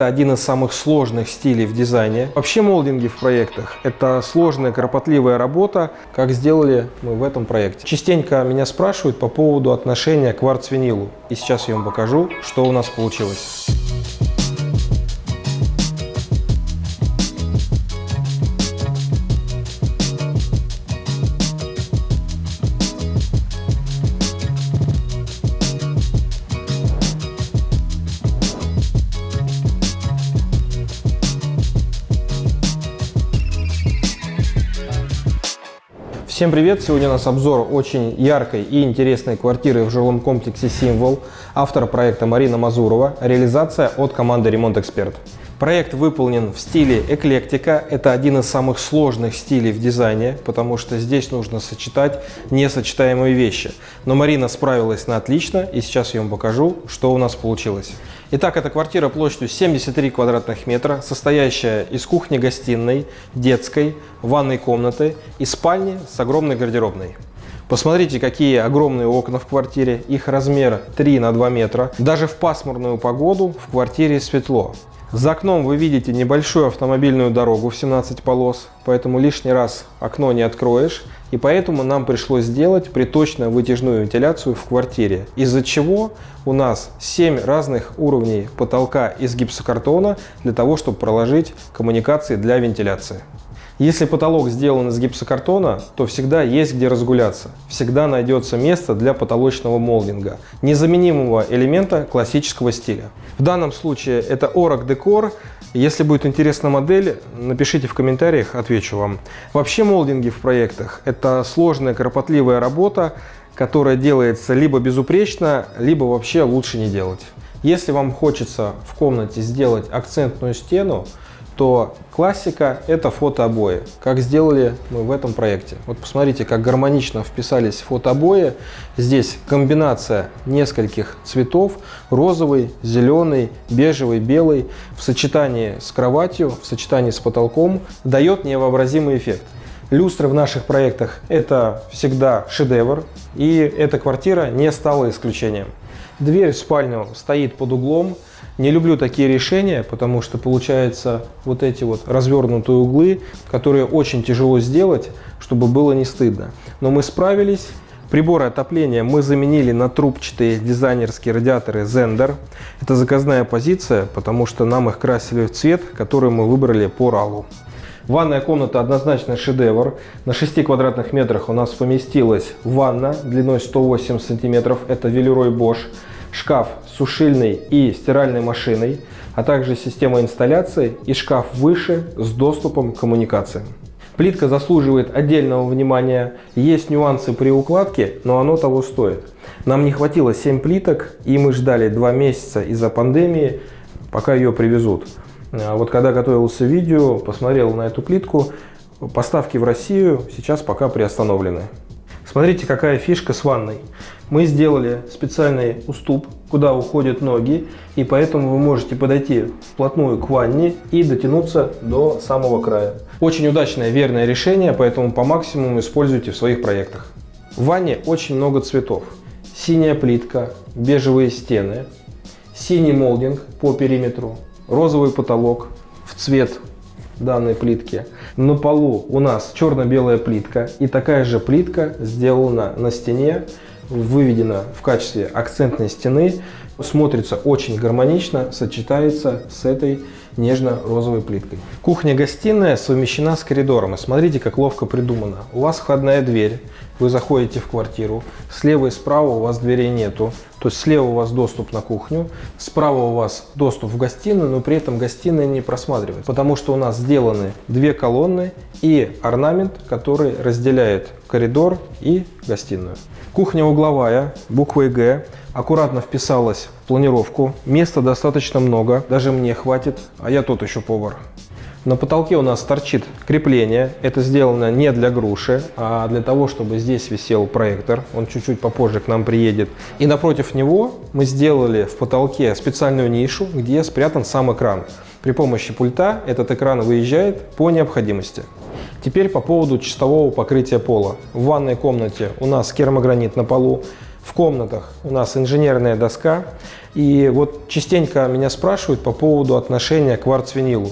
один из самых сложных стилей в дизайне. Вообще молдинги в проектах – это сложная, кропотливая работа, как сделали мы в этом проекте. Частенько меня спрашивают по поводу отношения к кварц-винилу. И сейчас я вам покажу, что у нас получилось. Всем привет! Сегодня у нас обзор очень яркой и интересной квартиры в жилом комплексе «Символ». Автор проекта Марина Мазурова. Реализация от команды «Ремонт Эксперт». Проект выполнен в стиле эклектика. Это один из самых сложных стилей в дизайне, потому что здесь нужно сочетать несочетаемые вещи. Но Марина справилась на отлично, и сейчас я вам покажу, что у нас получилось. Итак, эта квартира площадью 73 квадратных метра, состоящая из кухни-гостиной, детской, ванной комнаты и спальни с огромной гардеробной. Посмотрите, какие огромные окна в квартире. Их размер 3 на 2 метра. Даже в пасмурную погоду в квартире светло. За окном вы видите небольшую автомобильную дорогу в 17 полос, поэтому лишний раз окно не откроешь. И поэтому нам пришлось сделать приточно вытяжную вентиляцию в квартире, из-за чего у нас 7 разных уровней потолка из гипсокартона для того, чтобы проложить коммуникации для вентиляции. Если потолок сделан из гипсокартона, то всегда есть где разгуляться. Всегда найдется место для потолочного молдинга, незаменимого элемента классического стиля. В данном случае это Orac Decor. Если будет интересна модель, напишите в комментариях, отвечу вам. Вообще молдинги в проектах – это сложная, кропотливая работа, которая делается либо безупречно, либо вообще лучше не делать. Если вам хочется в комнате сделать акцентную стену, то классика – это фотообои, как сделали мы в этом проекте. Вот посмотрите, как гармонично вписались фотообои. Здесь комбинация нескольких цветов – розовый, зеленый, бежевый, белый в сочетании с кроватью, в сочетании с потолком дает невообразимый эффект. Люстры в наших проектах – это всегда шедевр, и эта квартира не стала исключением. Дверь в спальню стоит под углом, не люблю такие решения, потому что получается вот эти вот развернутые углы, которые очень тяжело сделать, чтобы было не стыдно. Но мы справились. Приборы отопления мы заменили на трубчатые дизайнерские радиаторы Zender. Это заказная позиция, потому что нам их красили в цвет, который мы выбрали по RAL. Ванная комната однозначно шедевр. На 6 квадратных метрах у нас поместилась ванна длиной 108 сантиметров. Это Велерой Bosch шкаф с сушильной и стиральной машиной, а также система инсталляции и шкаф выше с доступом к коммуникациям. Плитка заслуживает отдельного внимания. Есть нюансы при укладке, но оно того стоит. Нам не хватило 7 плиток, и мы ждали 2 месяца из-за пандемии, пока ее привезут. А вот когда готовился видео, посмотрел на эту плитку. Поставки в Россию сейчас пока приостановлены. Смотрите, какая фишка с ванной. Мы сделали специальный уступ, куда уходят ноги, и поэтому вы можете подойти вплотную к ванне и дотянуться до самого края. Очень удачное, верное решение, поэтому по максимуму используйте в своих проектах. В ванне очень много цветов. Синяя плитка, бежевые стены, синий молдинг по периметру, розовый потолок в цвет данной плитки. На полу у нас черно-белая плитка и такая же плитка сделана на стене, выведена в качестве акцентной стены, смотрится очень гармонично, сочетается с этой нежно-розовой плиткой. Кухня-гостиная совмещена с коридором. И смотрите, как ловко придумано. У вас входная дверь, вы заходите в квартиру, слева и справа у вас дверей нету. То есть слева у вас доступ на кухню, справа у вас доступ в гостиную, но при этом гостиная не просматривается. Потому что у нас сделаны две колонны и орнамент, который разделяет коридор и гостиную. Кухня угловая, буквой Г, аккуратно вписалась в планировку. Места достаточно много, даже мне хватит, а я тот еще повар. На потолке у нас торчит крепление. Это сделано не для груши, а для того, чтобы здесь висел проектор. Он чуть-чуть попозже к нам приедет. И напротив него мы сделали в потолке специальную нишу, где спрятан сам экран. При помощи пульта этот экран выезжает по необходимости. Теперь по поводу чистового покрытия пола. В ванной комнате у нас керамогранит на полу. В комнатах у нас инженерная доска. И вот частенько меня спрашивают по поводу отношения к кварцвинилу.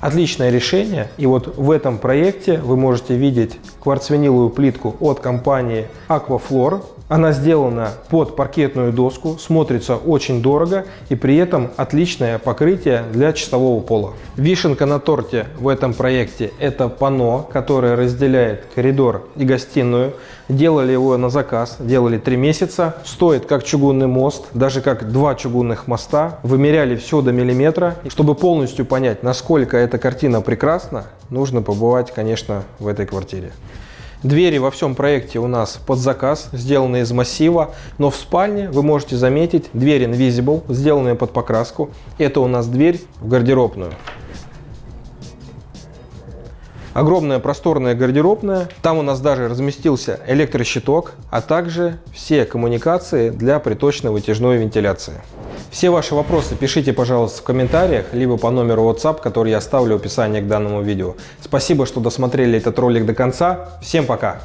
Отличное решение. И вот в этом проекте вы можете видеть кварцвиниловую плитку от компании Aquaflor. Она сделана под паркетную доску, смотрится очень дорого и при этом отличное покрытие для чистового пола. Вишенка на торте в этом проекте это панно, которое разделяет коридор и гостиную. Делали его на заказ, делали 3 месяца. Стоит как чугунный мост, даже как два чугунных моста. Вымеряли все до миллиметра. Чтобы полностью понять, насколько эта картина прекрасна, нужно побывать, конечно, в этой квартире. Двери во всем проекте у нас под заказ, сделаны из массива, но в спальне вы можете заметить дверь Invisible, сделанная под покраску. Это у нас дверь в гардеробную. Огромная просторная гардеробная. Там у нас даже разместился электрощиток, а также все коммуникации для приточно-вытяжной вентиляции. Все ваши вопросы пишите, пожалуйста, в комментариях, либо по номеру WhatsApp, который я оставлю в описании к данному видео. Спасибо, что досмотрели этот ролик до конца. Всем пока!